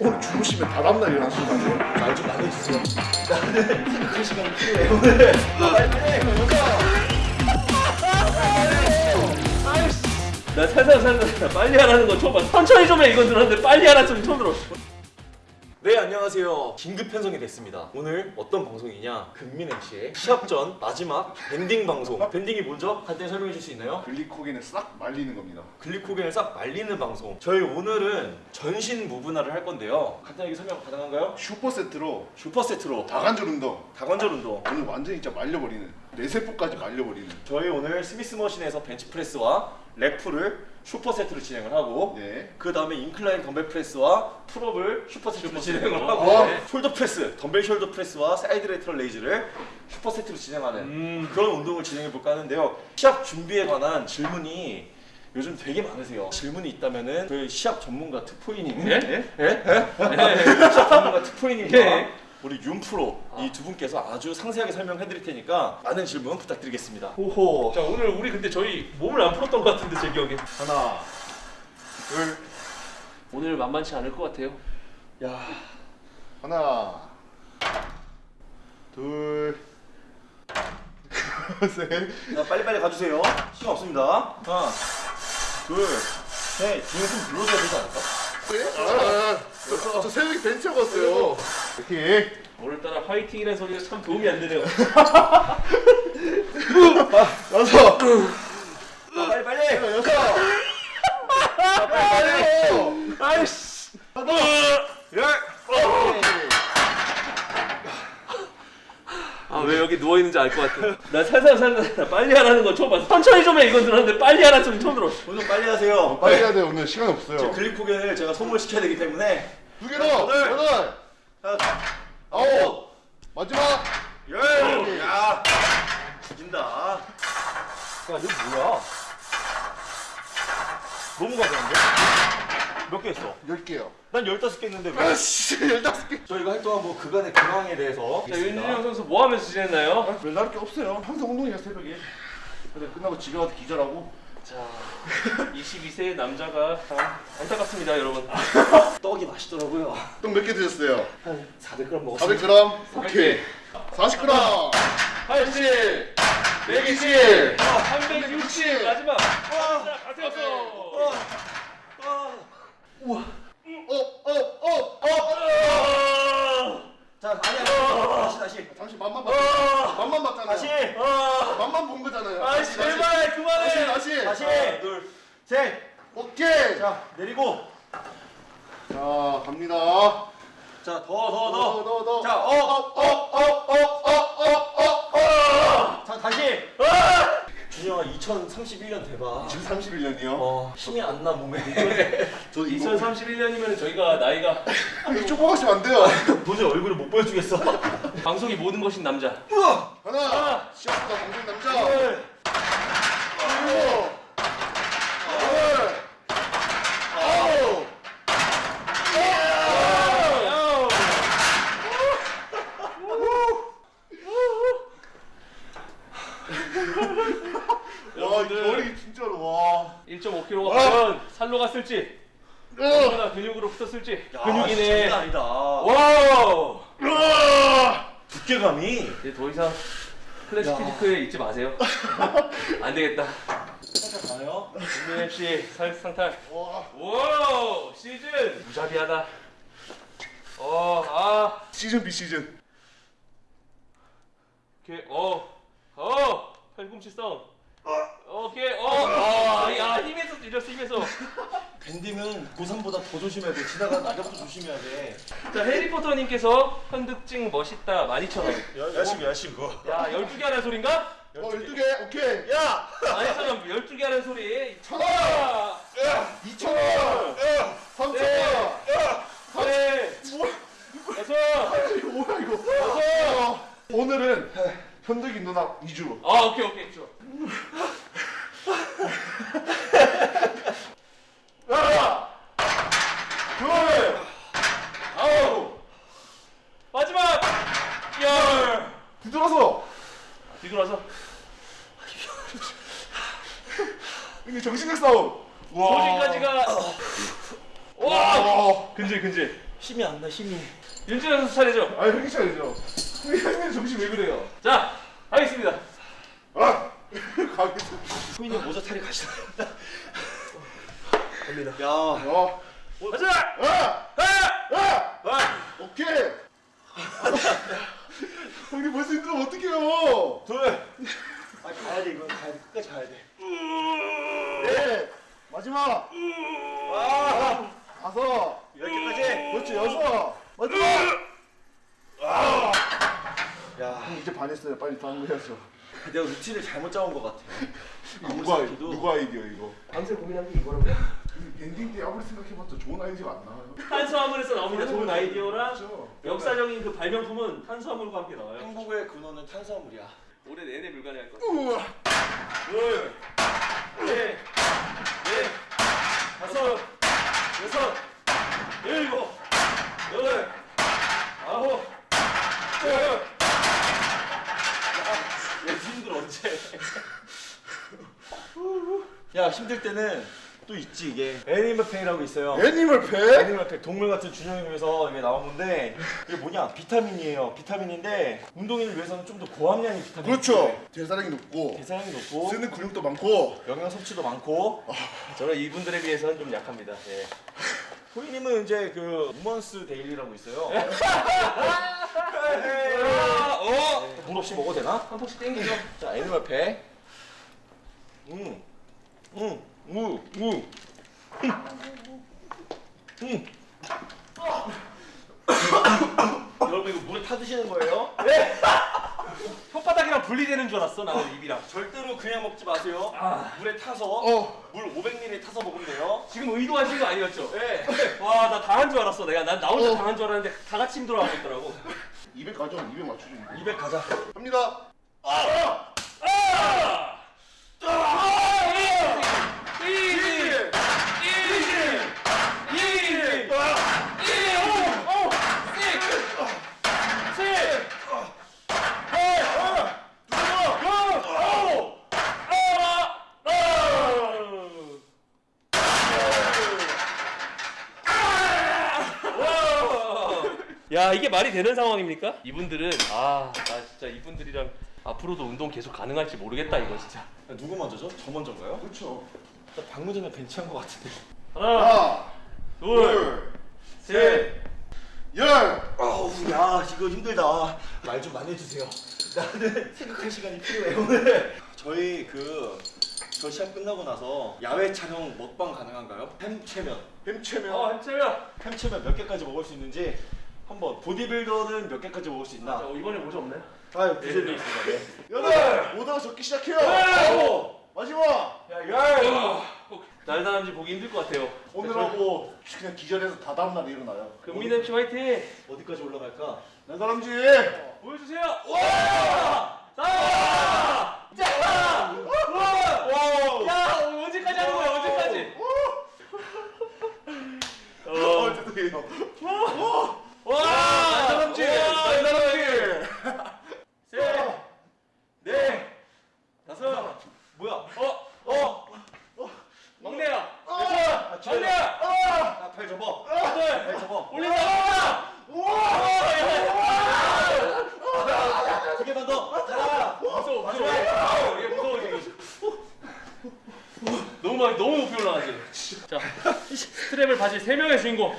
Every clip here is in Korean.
오늘 주무시면 다다음날 일어나시는 거 아니에요? 말좀 나눠주세요. 나는 그 시간이 필요해 오늘. 나 살살 살살 빨리 하라는 거 처음 봐. 천천히 좀 해 이건 들었는데 빨리 하라 좀 처음 들어. 네 안녕하세요. 긴급 편성이 됐습니다. 오늘 어떤 방송이냐? 금민 MC의 시합 전 마지막 banding 방송. banding이 뭐죠? 간단히 설명해 줄 수 있나요? 글리코겐을 싹 말리는 겁니다. 글리코겐을 싹 말리는 방송. 저희 오늘은 전신 무분할을 할 건데요. 간단하게 설명 가능한가요? super set로 super set로 다관절 운동. 다관절 운동. 오늘 완전히 진짜 말려버리는 뇌세포까지 말려버리는. 저희 오늘 Smith machine에서 벤치 프레스와 rack pull을 super set로 진행을 하고 네. 그 다음에 인클라인 덤벨 프레스와 풀업을 슈퍼 세트로 진행을 하고 어. 네. shoulder press, dumbbell shoulder press와 side lateral raise를 super set로 진행하는 음. 그런 운동을 진행해 볼까 하는데요. 시합 준비에 관한 질문이 요즘 되게 많으세요. 질문이 있다면은 그 시합 전문가 특포이님, 예? 예? 예? 시합 전문가 특포이님과 예. 우리 윤 프로 이두 분께서 아주 상세하게 설명해 드릴 테니까 많은 질문 부탁드리겠습니다. 호호. 자 오늘 우리 근데 저희 몸을 안 풀었던 것 같은데 제 기억에. 하나, 둘, 오늘 만만치 않을 것 같아요. 야, 하나, 둘, 셋. 자 빨리빨리 가주세요. 시간 없습니다. 하나, 둘, 셋. 중에 좀 불러줘야 되지 않을까? 네? 아, 저, 저, 저 새벽에 벤치 하고 왔어요. 이렇게. 오늘따라 화이팅이라는 소리가 참 도움이 안 되네요. 여섯, 자, 빨리 빨리. 여섯. 빨리. 아이씨. 열. 아왜 여기 누워 있는지 알 것 같아. 나 살살 살살 빨리 하라는 거 처음 봤어. 천천히 좀 해 이건 들었는데 빨리 하라 좀 처음 들어. 오늘 빨리 하세요. 빨리 해야 돼 오늘 시간 제 없어요. 글리코겐을 제가 선물시켜야 되기 때문에 두 개 더, 여덟. 자, 아홉, 마지막. 열. 야, 죽인다. 야, 이거 뭐야? 너무 가벼운데? 몇 개 했어? 열 개요. 난 15개 했는데 왜? 아씨, 열다섯 개. 저희가 활동한 뭐 그간의 근황에 대해서 자 윤준영 선수 뭐 하면서 지냈나요? 아, 별다를 게 없어요. 항상 운동이야 새벽에. 근데 끝나고 집에 가서 기절하고. 자 22세 남자가 참 안타깝습니다 여러분. 떡이 맛있더라고요. 떡 몇 개 드셨어요? 한 400g 먹었어요. 400g. 오케이. 40g. 80, 120, 360 마지막. 다 태웠어. up, up, up, up. 자, 아니 아니. 다시 다시. 잠시 맛만 봤. 맛만 봤잖아요. 다시. 맛만 본 거잖아요. 아 제발 그만해. 다시, 다시. 다시. 하나, 둘, 셋. 오케이. 자, 자, 내리고. 자 갑니다. 자, 더 더 더, 더. 더, 더. 자, up, up, up, up, up, up, up, up. 자, 다시. 준영아 2031년 대박. 지금 31년이요. 어, 힘이 안 나 몸에. 저 이거 2031년이면 저희가 나이가 이거 쪼꼬가시면 안 돼요. 도저히 얼굴을 못 보여주겠어. 방송이 모든 것인 남자. 하나, 시작보다 공중 남자. 둘, 여덟, 아홉. 와, 이 여러분들 결이 진짜로 와. 1.5kg가 과연 갔을지 으, 얼마나 근육으로 붙었을지 야, 근육이네. 장난 아니다. 와우. 두께감이. 이제 더 이상 클래식 피지크에 잊지 마세요. 안 되겠다. 살짝 가요. 윤민 MC 살 상탈. 와, 와우 시즌 무자비하다. 어, 아, 시즌 비 시즌. 오케이, 어, 어, 팔꿈치 싸움. 오케이, 어, 어, 야 힘에서 찔렸어 힘에서. 밴딩은 고3보다 더 조심해야 돼. 지나가는 낙엽도 조심해야 돼. 자 해리포터님께서 현득증 멋있다 12,000원. 열심히 열심히 그거. 야 12개 하는 소린가? 어, 12개. 오케이. 야! 아니 잠깐 12개 하는 소리. 천 원. 아, 2천 원. 3천 원. 네, 여섯, 이거 뭐야 이거? 여섯. 오늘은 현득이 누나 2주. 아 오케이 오케이 좋아. 하나, 둘, 아우 마지막 열. 뒤돌아서. 뒤돌아서 이게 정신력 싸움. 조직까지가 와 와. 근질 근질 힘이. 윤준현 선수 차례죠. 아 형이 차리죠. 형님 정신 왜 그래요? 자, 하겠습니다. 아 가겠습니다. 후인이 모자 탈이 가시나. 갑니다. 야. 어. 가자! 아! 아! 아! 오케이. 형님 벌써 힘들면 어떡해요? 둘. 아 가야 돼 이건 가야 돼 끝까지 가야 돼. 네. 마지막. 아. 다 개까지. 그렇지 여섯. 마지막. 아. 야. 형 이제 반했어요. 빨리 다음 거 해야죠. 내가 루틴을 잘못 짜온 것 같아. 누가 누가 아이디어 이거? 밤새 고민한 게 이거라고요? banding 때 아무리 생각해봤자 좋은 아이디어가 안 나와요. 탄수화물에서 나옵니다. 좋은 아이디어랑 그렇죠. 역사적인 그 발명품은 탄수화물과 함께 나와요. 행복의 근원은 탄수화물이야. 올해 내내 불가능할 것 우와. 둘, 넷, 넷, 다섯, 여섯, 일곱, 여덟, 아홉, 열. 야 힘들 언제? 야 힘들 때는 또 있지 이게 Animal Pak이라고 있어요. Animal Pak? Animal Pak 동물 같은 준영을 위해서 이게 나온 건데 이게 뭐냐 비타민이에요. 비타민인데 운동인을 위해서는 좀 더 고함량의 비타민. 그렇죠. 대사량이 높고 대사량이 높고 쓰는 근육도 많고. 영양 섭취도 많고 저는 이분들에 비해서는 좀 약합니다. 예. 호이님은 이제 그 Women's Daily라고 있어요. 아, 어? 물 없이 먹어도 되나? 한 포씩 땡기죠. 자 Animal Pak. 음, 음, 무, 무. 음. 여러분 이거 물에 타 드시는 거예요? 혓바닥이랑 분리되는 줄 알았어 나는 입이랑. 절대로 그냥 먹지 마세요. 아. 물에 타서 어. 물 500ml 타서 먹으면 돼요. 지금 의도하신 거 아니었죠? 네. 와 나 당한 줄 알았어 내가 난 나 혼자 어. 당한 줄 알았는데 다 같이 힘들어하고 있더라고 200 가죠. 200 맞추죠. 200 가자. 갑니다. 아! 이지! 이지! 이지! 이지! 오! 오! 씩! 씩! 해! 고! 오! 아! 아! 야 이게 말이 되는 상황입니까? 이분들은 아 나 진짜 이분들이랑 앞으로도 운동 계속 가능할지 모르겠다 이거 진짜 누구 먼저죠? 저 먼저인가요? 그렇죠. 나 방금 전에 벤치한 것 같은데. 하나 하나, 둘 둘, 셋 열. 아우 야 이거 힘들다. 말 좀 많이 해주세요. 나는 생각할 시간이 필요해 오늘. 저희 그 저 시합 끝나고 나서 야외 촬영 먹방 가능한가요? 햄 체면. 햄 체면. 어, 한채야. 햄 체면 몇 개까지 먹을 수 있는지 한번 보디빌더는 몇 개까지 먹을 수 자, 있나? 어, 이번에 모자 없나요? 아유 네, 부재리 네. 있습니다. 네. 여덟. 오다가 적기 시작해요. 오! 마지막. 야 열. 날다람쥐 보기 힘들 것 같아요. 오늘 하고 그냥 기절해서 다 다음 날 일어나요. 금민 MC 화이팅! 어디까지 올라갈까? 내 사람지. 보여주세요. 와! 자! 자! 와! 야, 언제까지 하는 거야? 언제까지? 어, 어. 죄송해요. 와! 날다람쥐. 와, 날다람쥐. 셋, 넷, 다섯, 뭐야? 어, 어, 막내야, 아, 여섯, 막내야, 아, 아팔 접어. 여덟, 팔 접어. 올린다. 두 개만 더. 자. 무서워, 무서워. 얘 무서워 지금. 너무 너무 높이 올라가지. 자, 스트랩을 바지 세 명의 주인공.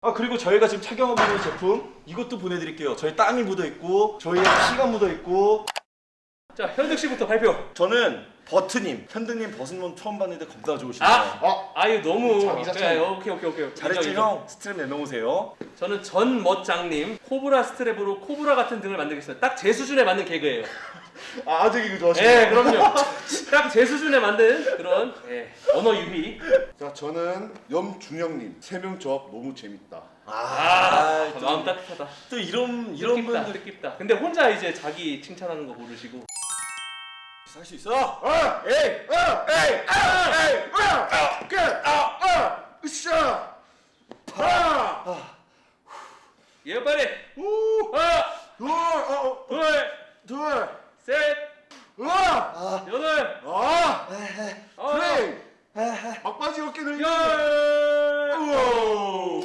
아 그리고 저희가 지금 착용하고 있는 제품 이것도 보내드릴게요. 저희 땀이 묻어 있고 저희의 피가 묻어 있고 자, 현득 씨부터 발표. 저는 버트님, 현드님 버스는 처음 봤는데 겁나 좋으시네요. 아! 아, 아유 너무. 자기 자체. 그래, 오케이 오케이 오케이. 잘했지 인정. 형. 스트랩 내놓으세요. 저는 전 멋장님 코브라 스트랩으로 코브라 같은 등을 만들겠습니다. 딱 제 수준에 맞는 개그예요. 아 아직 이거 좋아하시네. 예, 그럼요. 딱 제 수준에 만든 그런 예, 언어 유희. 자, 저는 염준영님 세명 조합 너무 재밌다. 아, 또, 마음 따뜻하다. 또 이런 이런 뜻깊다, 분들 뜻깊다. 근데 혼자 이제 자기 칭찬하는 거 모르시고. 할 수 있어. 아, 에이, 아, 에이, 아, 에이, 아, 아, 그, 아, 아, 으쌰, 아, 예, 빨리. 우, 하나, 둘, 어, 둘, 둘, 셋, 아, 여덟, 아, 그래, 막바지 어깨 늘기. 열. 우와.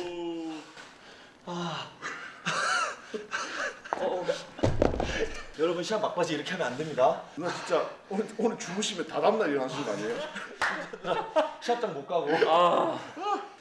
여러분 시합 막바지 이렇게 하면 안 됩니다. 누나 진짜 오늘, 오늘 주무시면 다 다음날 일어나시는 거 아니에요? 시합장 못 가고 아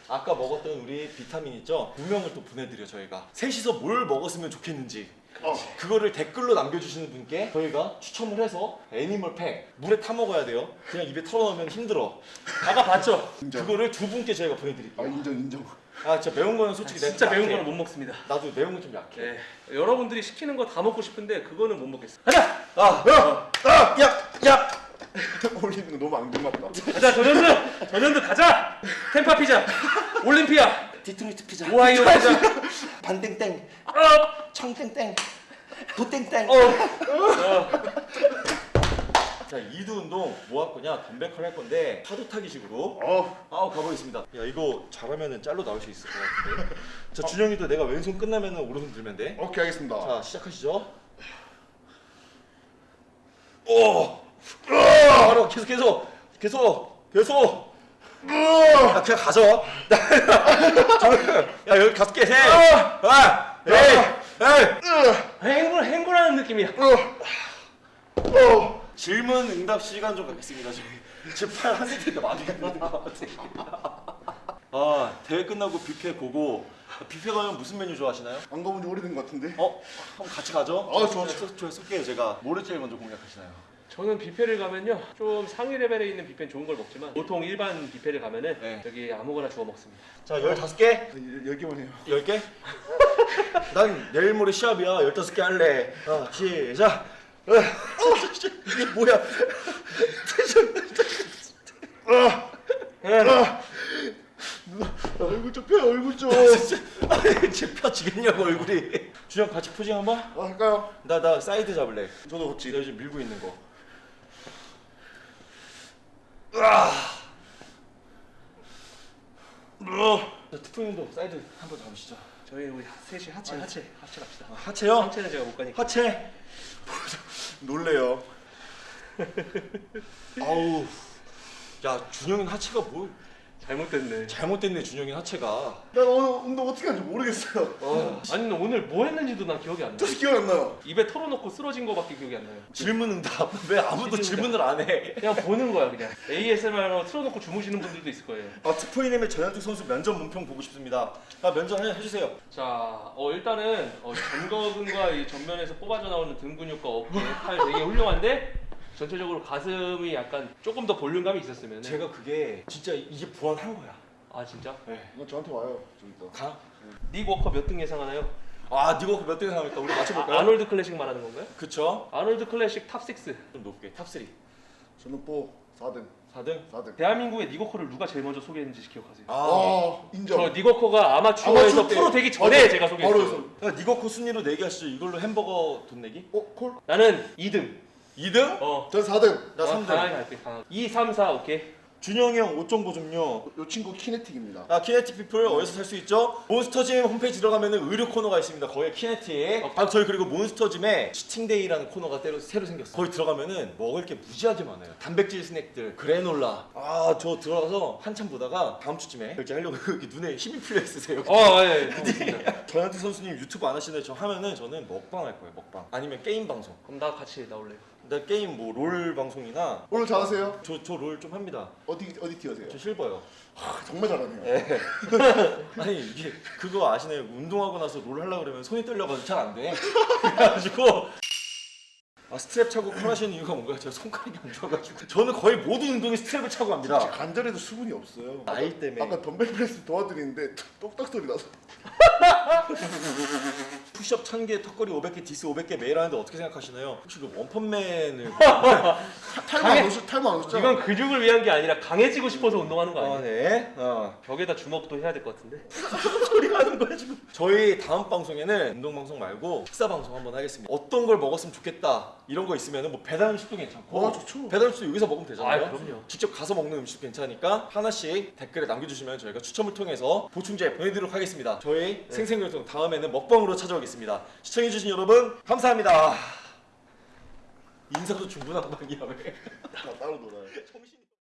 아까 먹었던 우리 비타민 있죠? 두 명을 또 보내드려 저희가 셋이서 뭘 먹었으면 좋겠는지 어. 그거를 댓글로 남겨주시는 분께 저희가 추첨을 해서 애니멀팩 물에 타 먹어야 돼요. 그냥 입에 털어넣으면 힘들어. 아까 봤죠? 그거를 두 분께 저희가 아 보내드릴게요. 인정 인정. 아 진짜 매운 거는 솔직히 내가 진짜 좀 매운. 거는 못 먹습니다. 나도 매운 건좀 약해. 네, 여러분들이 시키는 거 다 먹고 싶은데 그거는 못 먹겠어. 가자, 아, 야! 아! 야, 야. 올리는 거 너무 앙증 맞다. 가자 전현드, 전현드 가자. 템파 피자, 올림피아, 디트로이트 피자. 오하이오 피자. 반땡땡. 어, 청땡땡. 도땡땡. 어, 어. 자, 이두 운동 뭐할 거냐? 덤벨 컬할 건데 파도 타기 식으로. 어. 아, 가보겠습니다. 야, 이거 잘하면은 짤로 나올 수 있을 것 같은데. 자, 준영이도 내가 왼손 끝나면은 오른손 들면 돼. 오케이 알겠습니다. 자, 시작하시죠. 오! 바로 계속 계속 계속 계속. 야, 그냥 가져. 야, 여기 가서 깨세. 아, 에이, 에이. 행군 행군하는 느낌이야. 어. 질문 응답 시간 좀 갖겠습니다. 저희 지금 팔한 세트가 많이 있는 것 같아요. 아 대회 끝나고 뷔페 고고 뷔페 가면 무슨 메뉴 좋아하시나요? 안 가본 지 오래된 것 같은데. 어? 한번 같이 가죠? 아, 좋아, 저, 저 쏠게요 제가 뭐를 제일 먼저 공략하시나요? 저는 뷔페를 가면요 좀 상위 레벨에 있는 뷔페는 좋은 걸 먹지만 보통 일반 뷔페를 가면은 네. 여기 아무거나 주워 먹습니다. 자 15개? 열- 열 개만 해요. 10개? 난 내일 모레 시합이야 15개 할래 자 시작 어, 이게 뭐야 얼굴 좀 펴, 얼굴 좀. 아니 펴지겠냐고 얼굴이 준영 같이 posing 한번? 아, 할까요? 나 나 사이드 잡을래 저도 같이. 내가 지금 밀고 있는 거. 자, 특풍님도 사이드 한번 잡으시죠. 저희 우리 셋이 하체 하체 하체 갑시다. 하체요? 하체는 제가 못 가니까. 하체. 놀래요. 아우. 야 준영이 하체가 뭘 잘못됐네. 잘못됐네 준영이 하체가. 난 오늘 운동 어떻게 하는지 모르겠어요. 어. 아니 오늘 뭐 했는지도 난 기억이 안 나. 저도 기억 안 나요. 입에 털어넣고 쓰러진 거밖에 기억이 안 나요. 질문응답 왜 아무도 질문을 안 해? 그냥 보는 거야 그냥. ASMR로 틀어놓고 주무시는 분들도 있을 거예요. 아 특풍이님의 전현드 선수 면접 몸평 보고 싶습니다. 아 면접 해- 해주세요. 자, 어 일단은 어, 전거근과 이 전면에서 뽑아져 나오는 등 근육과 어깨, 팔 되게 훌륭한데 전체적으로 가슴이 약간 조금 더 볼륨감이 있었으면 제가 그게 진짜 이제 부활한 거야. 아 진짜? 네. 이거 저한테 와요. 좀 이따. 가. 닉 워커 몇 등 예상하나요? 아 니가 몇 등에 나올까? 우리 맞춰볼까요? 아, 아놀드 클래식 말하는 건가요? 그쵸? 아놀드 클래식 top 6. 좀 높게 top3 저는 뭐 4등. 4등? 4등. 대한민국의 닉 워커를 누가 제일 먼저 소개했는지 기억하세요? 아, 아, 인정. 저닉 워커가 아마추어에서 아마추어 때. 프로 되기 전에 맞아. 제가 바로 소개했어요. 해서. 야, 닉 워커 순위로 내기하시죠 이걸로 햄버거 돈 내기? 어, 콜? 나는 2등. 2등? 어. 전 4등. 나 어, 3등 강하게 갈게. 강하게. 2, 3, 4 오케이. 준영이 형 옷 정보 좀요 요 친구 키네틱입니다. 아 키네틱 피플 어디서 살 수 있죠? 몬스터짐 홈페이지 들어가면 의류 코너가 있습니다 거기에 키네틱 어. 아 저희 그리고 몬스터짐에 cheating day라는 코너가 새로, 새로 생겼어요 거기 들어가면은 먹을 게 무지하게 많아요 단백질 스낵들 그래놀라 아 저 들어가서 한참 보다가 다음 주쯤에 결제하려고 여기 눈에 힘이 필요 있으세요 어, 예. 예. 전현드 선수님 유튜브 안 하시는데 저 하면은 저는 먹방 할 거예요 먹방 아니면 게임 방송 그럼 나 같이 나올래요. 나 게임 뭐 롤 방송이나 오늘 잘하세요? 저 저 롤 좀 합니다 어디 어디 tier세요? 저 실버요 아, 정말 잘하네요. 아니 이게 그거 아시나요 운동하고 나서 롤 하려고 그러면 손이 떨려가지고 잘 안 돼 그래가지고 아 스트랩 차고 curl하시는 이유가 뭔가요? 제가 손가락이 안 좋아가지고 저는 거의 모든 운동에 strap을 차고 진짜 갑니다 관절에도 수분이 없어요. 나이 때문에 아까 dumbbell press 도와드리는데 똑딱 소리 나서. 푸시업 1000개, 턱걸이 500개, dips 500개 매일 하는데 어떻게 생각하시나요? 혹시 그 원펀맨을 탈모 안 오셨 탈모 안 오셨죠? 이건 근육을 위한 게 아니라 강해지고 싶어서 운동하는 거아 아니에요? 네. 어. 벽에다 주먹도 해야 될 것 같은데. 소리 하는 거야 지금. 저희 다음 방송에는 운동 방송 말고 식사 방송 한번 하겠습니다. 어떤 걸 먹었으면 좋겠다 이런 거 있으면은 뭐 배달 음식도 괜찮고 아, 좋죠. 배달 음식도 여기서 먹으면 되잖아요. 아, 그럼요. 직접 가서 먹는 음식도 괜찮으니까 하나씩 댓글에 남겨주시면 저희가 추첨을 통해서 보충제 보내드리도록 하겠습니다. 저희 생생교통 다음에는 먹방으로 찾아오겠습니다. 시청해주신 여러분 감사합니다. 인사도 충분한 방이야 왜? 다 따로 놀아요.